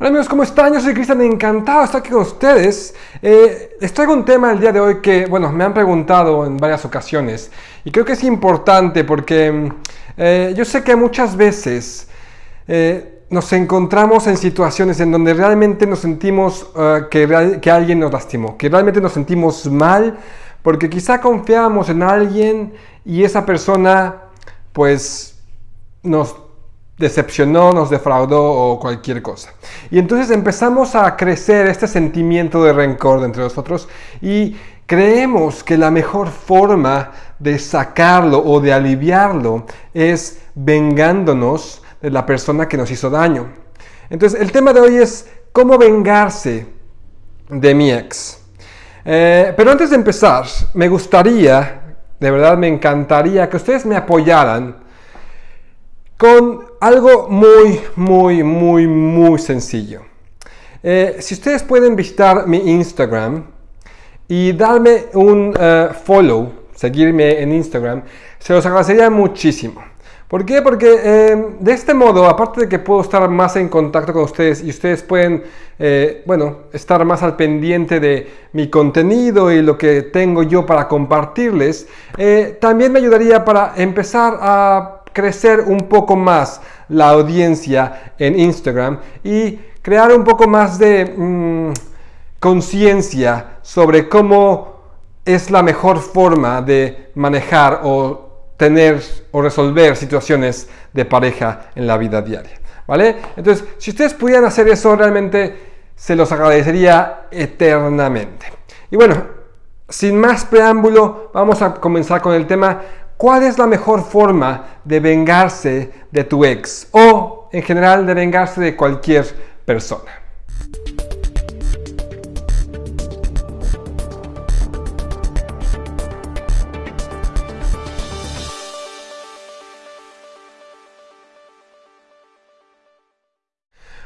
Hola amigos, ¿cómo están? Yo soy Cristian, encantado de estar aquí con ustedes. Eh, les traigo un tema el día de hoy que, bueno, me han preguntado en varias ocasiones y creo que es importante porque eh, yo sé que muchas veces eh, nos encontramos en situaciones en donde realmente nos sentimos eh, que, que alguien nos lastimó, que realmente nos sentimos mal porque quizá confiábamos en alguien y esa persona pues nos decepcionó, nos defraudó o cualquier cosa. Y entonces empezamos a crecer este sentimiento de rencor entre nosotros y creemos que la mejor forma de sacarlo o de aliviarlo es vengándonos de la persona que nos hizo daño. Entonces el tema de hoy es cómo vengarse de mi ex. Eh, pero antes de empezar, me gustaría, de verdad me encantaría que ustedes me apoyaran con algo muy, muy, muy, muy sencillo. Eh, si ustedes pueden visitar mi Instagram y darme un eh, follow, seguirme en Instagram, se los agradecería muchísimo. ¿Por qué? Porque eh, de este modo, aparte de que puedo estar más en contacto con ustedes y ustedes pueden, bueno, estar más al pendiente de mi contenido y lo que tengo yo para compartirles, también me ayudaría para empezar a crecer un poco más la audiencia en Instagram y crear un poco más de mm, conciencia sobre cómo es la mejor forma de manejar o tener o resolver situaciones de pareja en la vida diaria. ¿Vale? Entonces, si ustedes pudieran hacer eso, realmente se los agradecería eternamente. Y bueno, sin más preámbulo, vamos a comenzar con el tema ¿Cuál es la mejor forma de vengarse de tu ex o en general de vengarse de cualquier persona?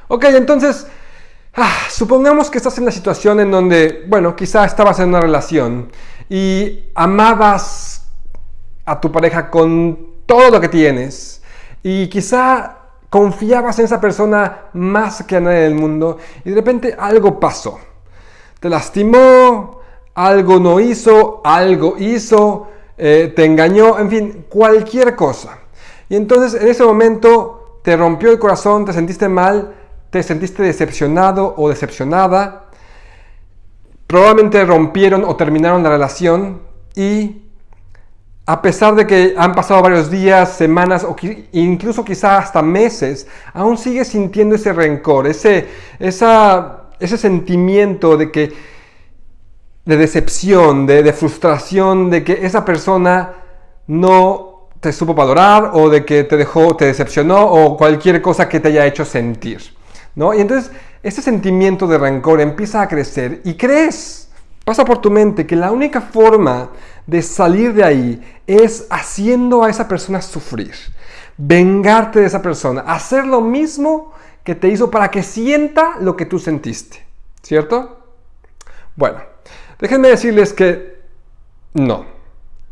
Ok, entonces, ah, supongamos que estás en la situación en donde, bueno, quizá estabas en una relación y amabas a tu pareja con todo lo que tienes y quizá confiabas en esa persona más que a nadie del mundo y de repente algo pasó. Te lastimó, algo no hizo, algo hizo, eh, te engañó, en fin, cualquier cosa. Y entonces en ese momento te rompió el corazón, te sentiste mal, te sentiste decepcionado o decepcionada. Probablemente rompieron o terminaron la relación y a pesar de que han pasado varios días, semanas o incluso quizá hasta meses, aún sigues sintiendo ese rencor, ese, ese sentimiento de que de decepción, de, de, frustración, de que esa persona no te supo valorar o de que te dejó, te decepcionó o cualquier cosa que te haya hecho sentir. ¿no? Y entonces ese sentimiento de rencor empieza a crecer y crees, pasa por tu mente que la única forma de salir de ahí es haciendo a esa persona sufrir, vengarte de esa persona, hacer lo mismo que te hizo para que sienta lo que tú sentiste, ¿cierto? Bueno, déjenme decirles que no,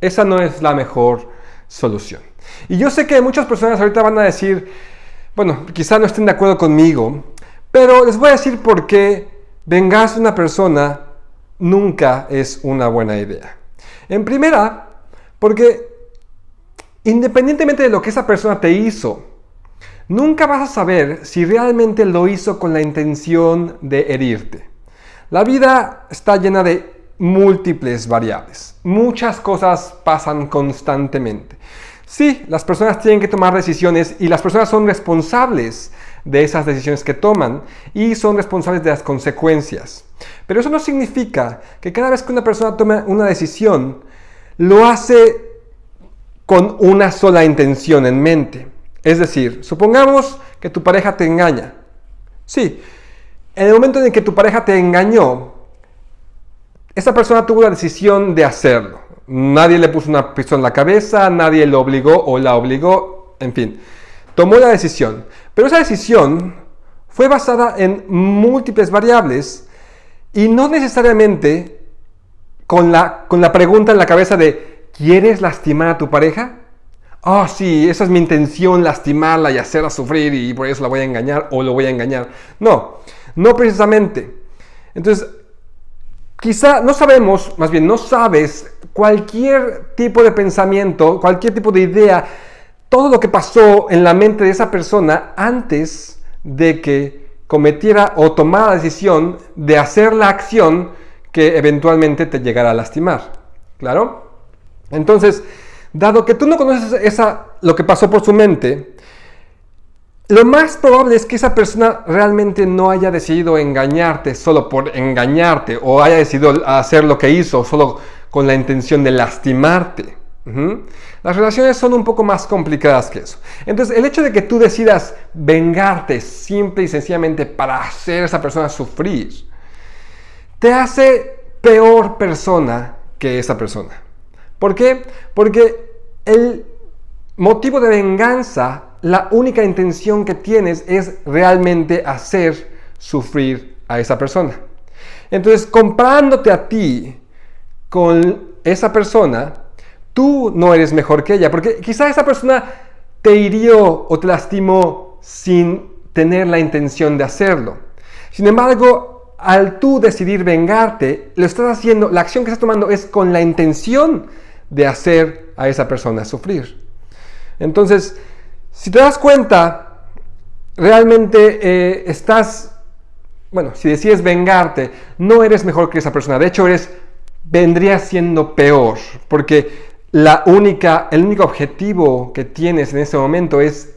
esa no es la mejor solución. Y yo sé que muchas personas ahorita van a decir, bueno, quizá no estén de acuerdo conmigo, pero les voy a decir por qué vengarse de una persona nunca es una buena idea. En primera, porque independientemente de lo que esa persona te hizo, nunca vas a saber si realmente lo hizo con la intención de herirte. La vida está llena de múltiples variables. Muchas cosas pasan constantemente. Sí, las personas tienen que tomar decisiones y las personas son responsables de esas decisiones que toman y son responsables de las consecuencias. Pero eso no significa que cada vez que una persona toma una decisión, lo hace con una sola intención en mente. Es decir, supongamos que tu pareja te engaña. Sí, en el momento en que tu pareja te engañó, esa persona tuvo la decisión de hacerlo. Nadie le puso una pistola en la cabeza, nadie lo obligó o la obligó, en fin tomó la decisión. Pero esa decisión fue basada en múltiples variables y no necesariamente con la, con la pregunta en la cabeza de ¿quieres lastimar a tu pareja? oh sí, esa es mi intención, lastimarla y hacerla sufrir y por eso la voy a engañar o lo voy a engañar. No, no precisamente. Entonces, quizá no sabemos, más bien no sabes cualquier tipo de pensamiento, cualquier tipo de idea, todo lo que pasó en la mente de esa persona antes de que cometiera o tomara la decisión de hacer la acción que eventualmente te llegará a lastimar. ¿Claro? Entonces, dado que tú no conoces esa, lo que pasó por su mente, lo más probable es que esa persona realmente no haya decidido engañarte solo por engañarte o haya decidido hacer lo que hizo solo con la intención de lastimarte. Las relaciones son un poco más complicadas que eso. Entonces, el hecho de que tú decidas vengarte simple y sencillamente para hacer a esa persona sufrir, te hace peor persona que esa persona. ¿Por qué? Porque el motivo de venganza, la única intención que tienes es realmente hacer sufrir a esa persona. Entonces, comprándote a ti con esa persona, tú no eres mejor que ella, porque quizá esa persona te hirió o te lastimó sin tener la intención de hacerlo. Sin embargo, al tú decidir vengarte, lo estás haciendo, la acción que estás tomando es con la intención de hacer a esa persona sufrir. Entonces, si te das cuenta, realmente eh, estás, bueno, si decides vengarte, no eres mejor que esa persona. De hecho, eres, vendría siendo peor, porque la única, el único objetivo que tienes en ese momento es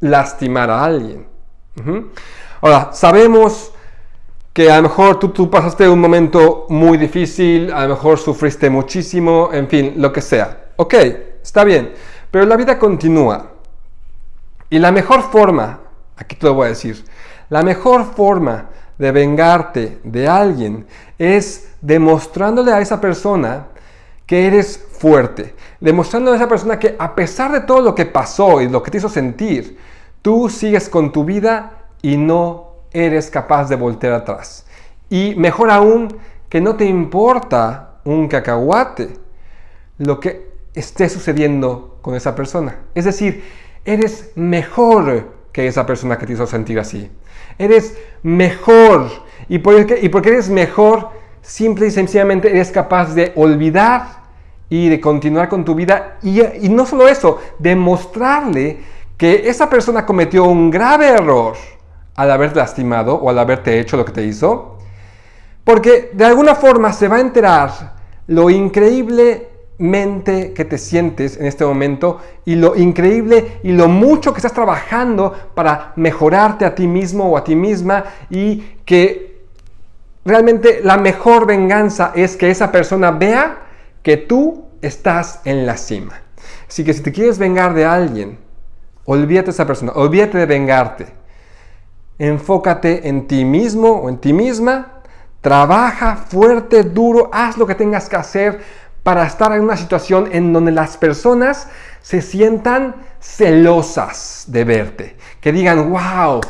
lastimar a alguien. Ahora, sabemos que a lo mejor tú, tú pasaste un momento muy difícil, a lo mejor sufriste muchísimo, en fin, lo que sea. Ok, está bien, pero la vida continúa. Y la mejor forma, aquí te lo voy a decir, la mejor forma de vengarte de alguien es demostrándole a esa persona que eres fuerte, demostrándole a esa persona que a pesar de todo lo que pasó y lo que te hizo sentir, tú sigues con tu vida y no eres capaz de voltear atrás. Y mejor aún, que no te importa un cacahuate lo que esté sucediendo con esa persona. Es decir, eres mejor que esa persona que te hizo sentir así. Eres mejor. Y porque, y porque eres mejor, simple y sencillamente eres capaz de olvidar y de continuar con tu vida. Y, no solo eso, demostrarle que esa persona cometió un grave error al haber lastimado o al haberte hecho lo que te hizo? Porque de alguna forma se va a enterar lo increíblemente que te sientes en este momento y lo increíble y lo mucho que estás trabajando para mejorarte a ti mismo o a ti misma y que realmente la mejor venganza es que esa persona vea que tú estás en la cima. Así que si te quieres vengar de alguien, olvídate de esa persona, olvídate de vengarte enfócate en ti mismo o en ti misma, trabaja fuerte, duro, haz lo que tengas que hacer para estar en una situación en donde las personas se sientan celosas de verte, que digan, wow,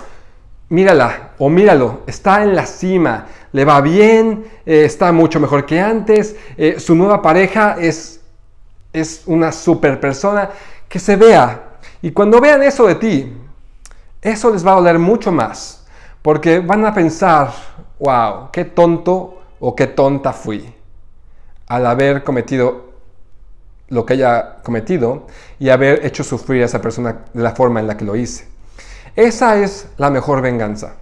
mírala o míralo, está en la cima, le va bien, eh, está mucho mejor que antes, eh, su nueva pareja es, es una super persona, que se vea. Y cuando vean eso de ti, eso les va a doler mucho más, porque van a pensar, wow, qué tonto o qué tonta fui al haber cometido lo que haya cometido y haber hecho sufrir a esa persona de la forma en la que lo hice. Esa es la mejor venganza.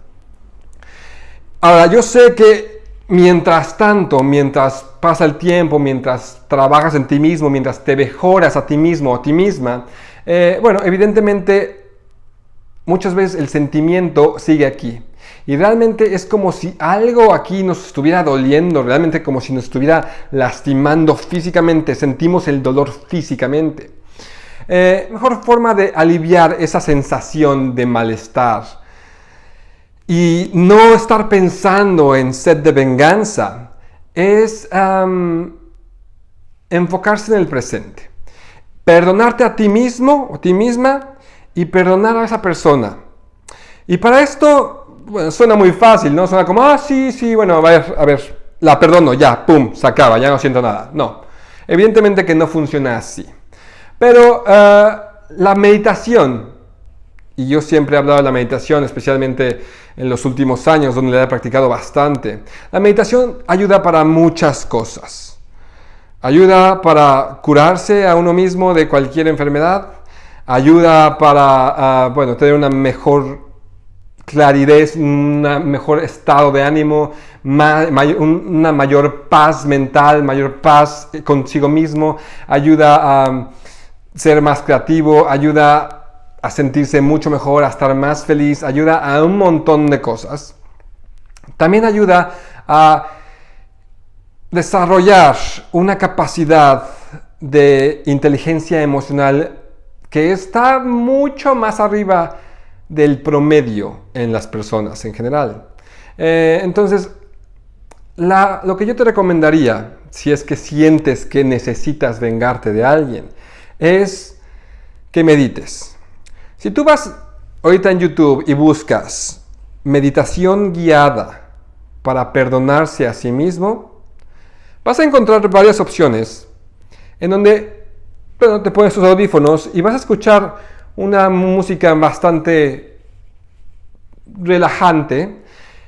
Ahora, yo sé que mientras tanto, mientras pasa el tiempo, mientras trabajas en ti mismo, mientras te mejoras a ti mismo o a ti misma, eh, bueno, evidentemente muchas veces el sentimiento sigue aquí. Y realmente es como si algo aquí nos estuviera doliendo, realmente como si nos estuviera lastimando físicamente, sentimos el dolor físicamente. Eh, mejor forma de aliviar esa sensación de malestar y no estar pensando en sed de venganza es enfocarse en el presente. Perdonarte a ti mismo o ti misma y perdonar a esa persona. Y para esto, suena muy fácil, ¿no? Suena como, ah, sí, sí, bueno, a ver, a ver, la perdono, ya, pum, se acaba, ya no siento nada. No, evidentemente que no funciona así. Pero eh, la meditación, y yo siempre he hablado de la meditación, especialmente en los últimos años, donde la he practicado bastante. La meditación ayuda para muchas cosas. Ayuda para curarse a uno mismo de cualquier enfermedad. Ayuda para ah, bueno, tener una mejor claridad, un mejor estado de ánimo, una mayor paz mental, mayor paz consigo mismo. Ayuda a ser más creativo, ayuda a sentirse mucho mejor, a estar más feliz, ayuda a un montón de cosas. También ayuda a desarrollar una capacidad de inteligencia emocional que está mucho más arriba del promedio en las personas en general. Eh, entonces, lo que yo te recomendaría, si es que sientes que necesitas vengarte de alguien, es que medites. Si tú vas ahorita en YouTube y buscas meditación guiada para perdonarse a sí mismo, vas a encontrar varias opciones en donde te pones tus audífonos y vas a escuchar una música bastante relajante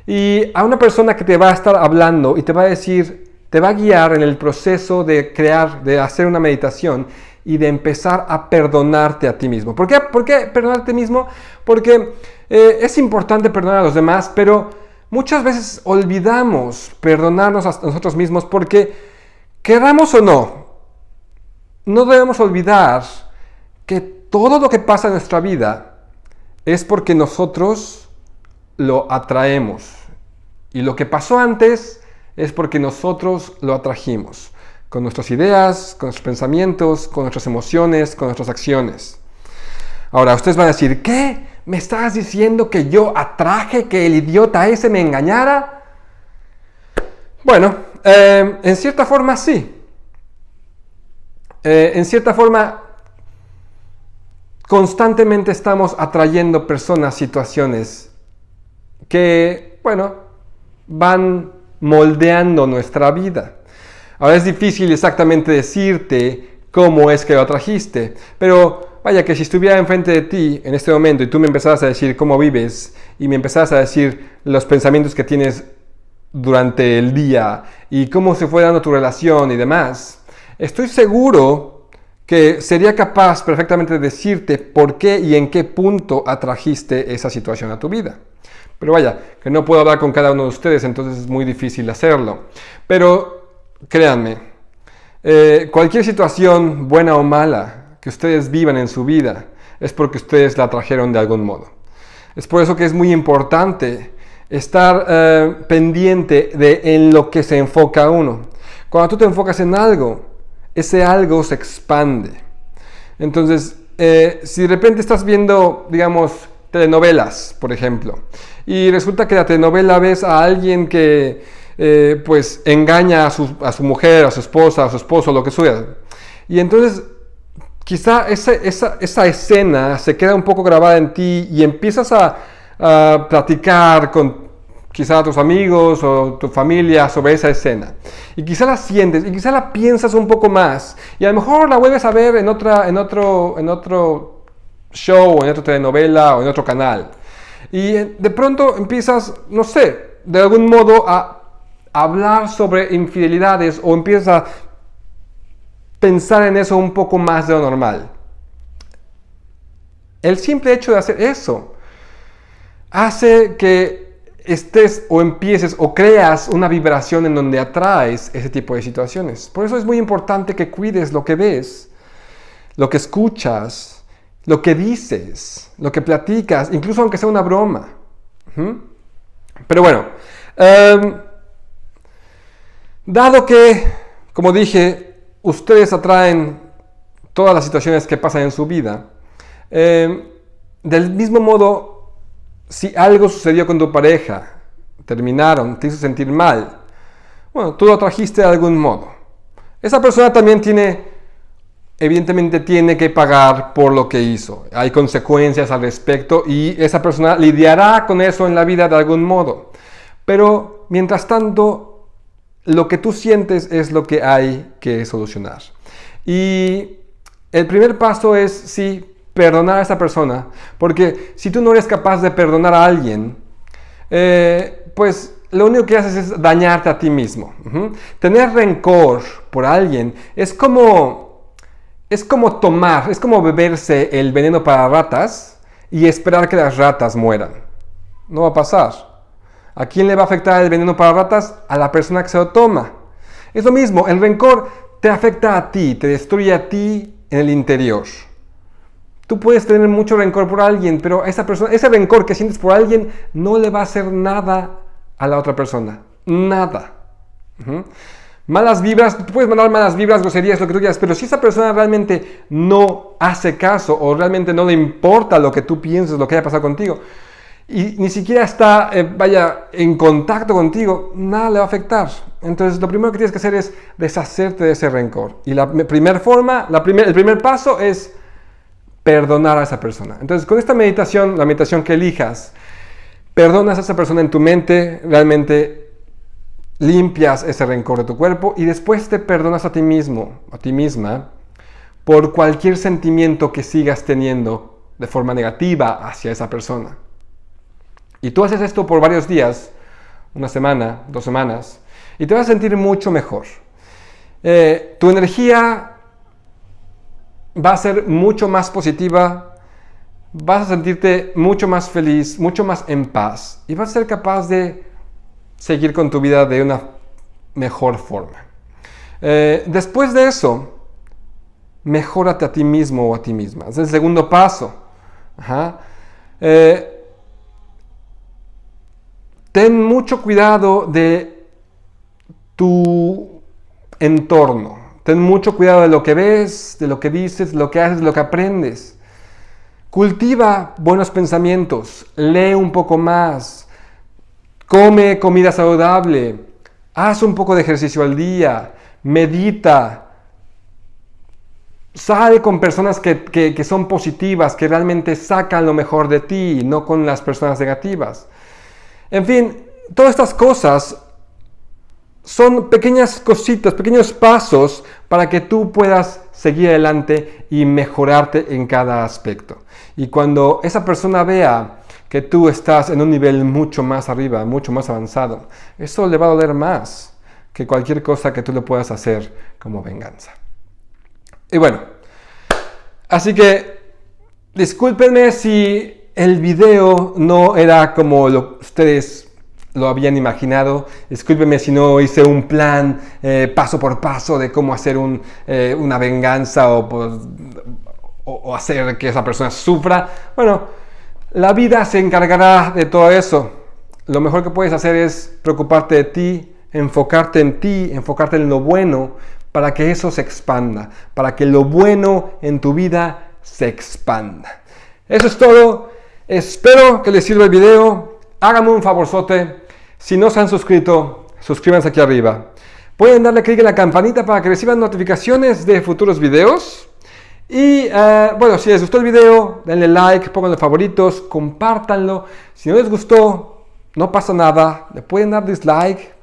y a una persona que te va a estar hablando y te va a decir, te va a guiar en el proceso de crear, de hacer una meditación y de empezar a perdonarte a ti mismo. ¿Por qué, ¿Por qué perdonarte a ti mismo? Porque eh, es importante perdonar a los demás, pero muchas veces olvidamos perdonarnos a nosotros mismos porque, queramos o no, no debemos olvidar que todo lo que pasa en nuestra vida es porque nosotros lo atraemos. Y lo que pasó antes es porque nosotros lo atrajimos con nuestras ideas, con nuestros pensamientos, con nuestras emociones, con nuestras acciones. Ahora, ustedes van a decir, ¿qué? ¿Me estás diciendo que yo atraje que el idiota ese me engañara? Bueno, eh, en cierta forma sí. Eh, en cierta forma, constantemente estamos atrayendo personas, situaciones que, bueno, van moldeando nuestra vida. Ahora es difícil exactamente decirte cómo es que lo trajiste, pero vaya que si estuviera enfrente de ti en este momento y tú me empezaras a decir cómo vives y me empezaras a decir los pensamientos que tienes durante el día y cómo se fue dando tu relación y demás, estoy seguro que sería capaz perfectamente de decirte por qué y en qué punto atrajiste esa situación a tu vida. Pero vaya, que no puedo hablar con cada uno de ustedes, entonces es muy difícil hacerlo. Pero créanme, eh, cualquier situación buena o mala que ustedes vivan en su vida es porque ustedes la trajeron de algún modo. Es por eso que es muy importante estar eh, pendiente de en lo que se enfoca uno. Cuando tú te enfocas en algo, ese algo se expande. Entonces, eh, si de repente estás viendo, digamos, telenovelas, por ejemplo, y resulta que la telenovela ves a alguien que eh, pues engaña a su, a su, mujer, a su esposa, a su esposo, lo que sea. Y entonces quizá esa, esa, esa, escena se queda un poco grabada en ti y empiezas a, a platicar con quizá tus amigos o tu familia sobre esa escena. Y quizá la sientes y quizá la piensas un poco más. Y a lo mejor la vuelves a ver en, otra, en, otro, en otro show, en otra telenovela o en otro canal. Y de pronto empiezas, no sé, de algún modo a hablar sobre infidelidades o empiezas a pensar en eso un poco más de lo normal. El simple hecho de hacer eso hace que estés o empieces o creas una vibración en donde atraes ese tipo de situaciones. Por eso es muy importante que cuides lo que ves, lo que escuchas, lo que dices, lo que platicas, incluso aunque sea una broma. Pero bueno, em, Dado que, como dije, ustedes atraen todas las situaciones que pasan en su vida, eh, del mismo modo, si algo sucedió con tu pareja, terminaron, te hizo sentir mal, bueno, tú lo trajiste de algún modo. Esa persona también tiene, evidentemente tiene que pagar por lo que hizo. Hay consecuencias al respecto y esa persona lidiará con eso en la vida de algún modo. Pero, mientras tanto, lo que tú sientes es lo que hay que solucionar. Y el primer paso es, sí, perdonar a esa persona, porque si tú no eres capaz de perdonar a alguien, eh, pues lo único que haces es dañarte a ti mismo. Tener rencor por alguien es como, es como tomar, es como beberse el veneno para ratas y esperar que las ratas mueran. No va a pasar. ¿A quién le va a afectar el veneno para ratas? A la persona que se lo toma. Es lo mismo, el rencor te afecta a ti, te destruye a ti en el interior. Tú puedes tener mucho rencor por alguien, pero esa persona, ese rencor que sientes por alguien no le va a hacer nada a la otra persona. Nada. Malas vibras, puedes mandar malas vibras, groserías, lo que tú quieras, pero si esa persona realmente no hace caso o realmente no le importa lo que tú pienses, lo que haya pasado contigo, y ni siquiera está, eh, vaya, en contacto contigo, nada le va a afectar. Entonces, lo primero que tienes que hacer es deshacerte de ese rencor. Y la primera forma, el primer paso es perdonar a esa persona. Entonces, con esta meditación, la meditación que elijas, perdonas a esa persona en tu mente, realmente limpias ese rencor de tu cuerpo y después te perdonas a ti mismo, a ti misma, por cualquier sentimiento que sigas teniendo de forma negativa hacia esa persona. Y tú haces esto por varios días, una semana, dos semanas, y te vas a sentir mucho mejor. Eh, tu energía va a ser mucho más positiva, vas a sentirte mucho más feliz, mucho más en paz y vas a ser capaz de seguir con tu vida de una mejor forma. Eh, después de eso, mejórate a ti mismo o a ti misma. Es el segundo paso. Eh, ten mucho cuidado de tu entorno. Ten mucho cuidado de lo que ves, de lo que dices, de lo que haces, de lo que aprendes. Cultiva buenos pensamientos, lee un poco más, come comida saludable, haz un poco de ejercicio al día, medita, sale con personas que, que, son positivas, que realmente sacan lo mejor de ti, no con las personas negativas. En fin, todas estas cosas son pequeñas cositas, pequeños pasos para que tú puedas seguir adelante y mejorarte en cada aspecto. Y cuando esa persona vea que tú estás en un nivel mucho más arriba, mucho más avanzado, eso le va a doler más que cualquier cosa que tú le puedas hacer como venganza. Y bueno, así que discúlpenme si el video no era como ustedes lo habían imaginado. Discúlpeme si no hice un plan eh, paso por paso de cómo hacer eh, una venganza pues, o, o, hacer que esa persona sufra. Bueno, la vida se encargará de todo eso. Lo mejor que puedes hacer es preocuparte de ti, enfocarte en ti, enfocarte en lo bueno, para que eso se expanda, para que lo bueno en tu vida se expanda. Eso es todo. Espero que les sirva el video. Háganme un favorzote si no se han suscrito, suscríbanse aquí arriba. Pueden darle clic en la campanita para que reciban notificaciones de futuros videos. Y eh, bueno, si les gustó el video, denle like, pónganle favoritos, compártanlo. Si no les gustó, no pasa nada. Le pueden dar dislike,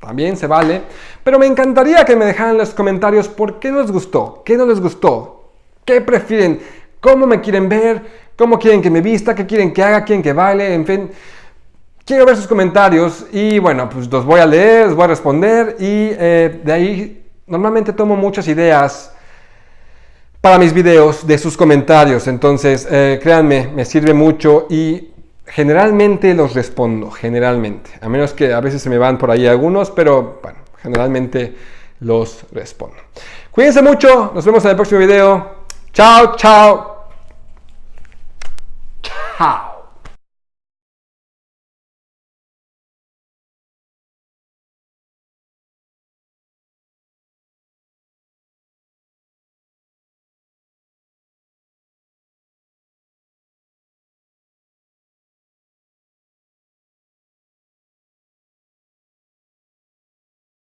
también se vale. Pero me encantaría que me dejaran en los comentarios por qué no les gustó, qué no les gustó, qué prefieren, cómo me quieren ver, cómo quieren que me vista, qué quieren que haga, quieren que baile, en fin. Quiero ver sus comentarios y bueno, pues los voy a leer, los voy a responder y eh, de ahí normalmente tomo muchas ideas para mis videos de sus comentarios. Entonces, eh, créanme, me sirve mucho y generalmente los respondo, generalmente. A menos que a veces se me van por ahí algunos, pero bueno, generalmente los respondo. Cuídense mucho, nos vemos en el próximo video. Chao, chao. how.